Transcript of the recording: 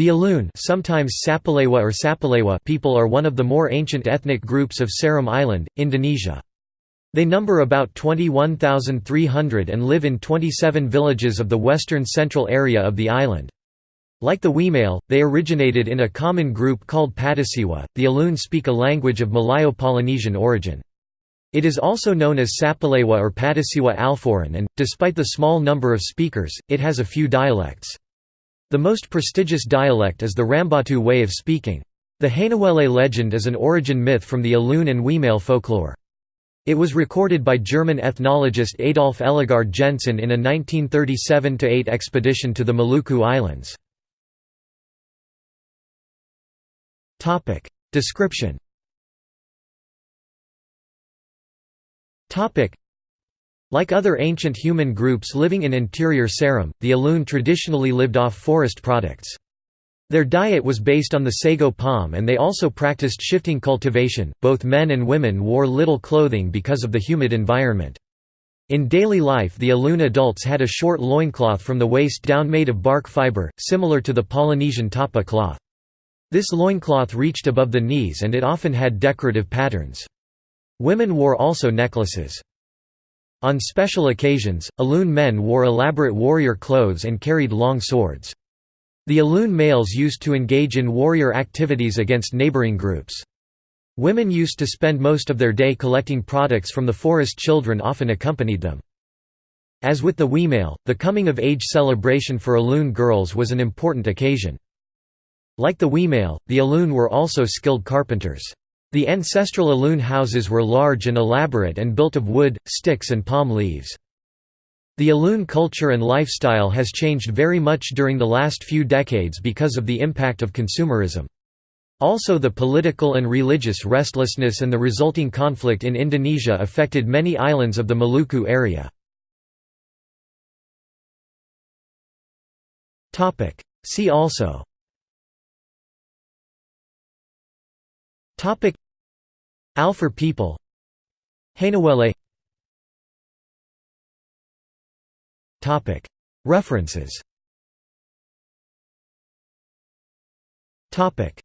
The Alun sometimes Sapalewa or Sapalewa people are one of the more ancient ethnic groups of Seram Island, Indonesia. They number about 21,300 and live in 27 villages of the western central area of the island. Like the Wemale, they originated in a common group called Patisiwa. The Alun speak a language of Malayo-Polynesian origin. It is also known as Sapalewa or Patisiwa Alforan and, despite the small number of speakers, it has a few dialects. The most prestigious dialect is the Rambatu way of speaking. The Hainuwele legend is an origin myth from the Alun and Wemale folklore. It was recorded by German ethnologist Adolf Ellegard Jensen in a 1937–8 expedition to the Maluku Islands. Description like other ancient human groups living in interior Seram, the Alun traditionally lived off forest products. Their diet was based on the sago palm and they also practiced shifting cultivation. Both men and women wore little clothing because of the humid environment. In daily life the Alun adults had a short loincloth from the waist down made of bark fiber, similar to the Polynesian tapa cloth. This loincloth reached above the knees and it often had decorative patterns. Women wore also necklaces. On special occasions, Alun men wore elaborate warrior clothes and carried long swords. The Alun males used to engage in warrior activities against neighboring groups. Women used to spend most of their day collecting products from the forest children often accompanied them. As with the Wemale, the coming-of-age celebration for Alun girls was an important occasion. Like the Wemale, the Alun were also skilled carpenters. The ancestral Alun houses were large and elaborate and built of wood, sticks and palm leaves. The Alun culture and lifestyle has changed very much during the last few decades because of the impact of consumerism. Also the political and religious restlessness and the resulting conflict in Indonesia affected many islands of the Maluku area. See also Topic. Alfur people. Hainuwele Topic. References. Topic